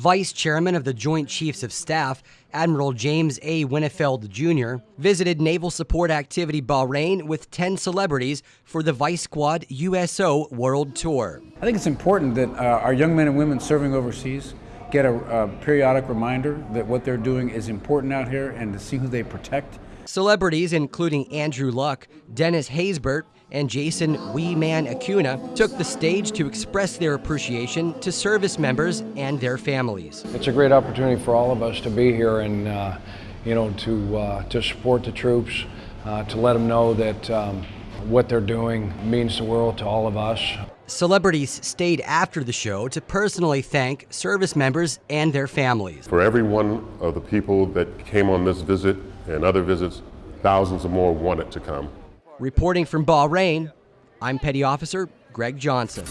Vice Chairman of the Joint Chiefs of Staff, Admiral James A. Winnefeld Jr., visited Naval Support Activity Bahrain with 10 celebrities for the Vice Squad USO World Tour. I think it's important that uh, our young men and women serving overseas get a, a periodic reminder that what they're doing is important out here and to see who they protect. Celebrities including Andrew Luck, Dennis Haysbert, and Jason Wee Man Acuna took the stage to express their appreciation to service members and their families. It's a great opportunity for all of us to be here and, uh, you know, to, uh, to support the troops, uh, to let them know that um, what they're doing means the world to all of us. Celebrities stayed after the show to personally thank service members and their families. For every one of the people that came on this visit and other visits, thousands of more wanted to come. Reporting from Bahrain, I'm Petty Officer Greg Johnson.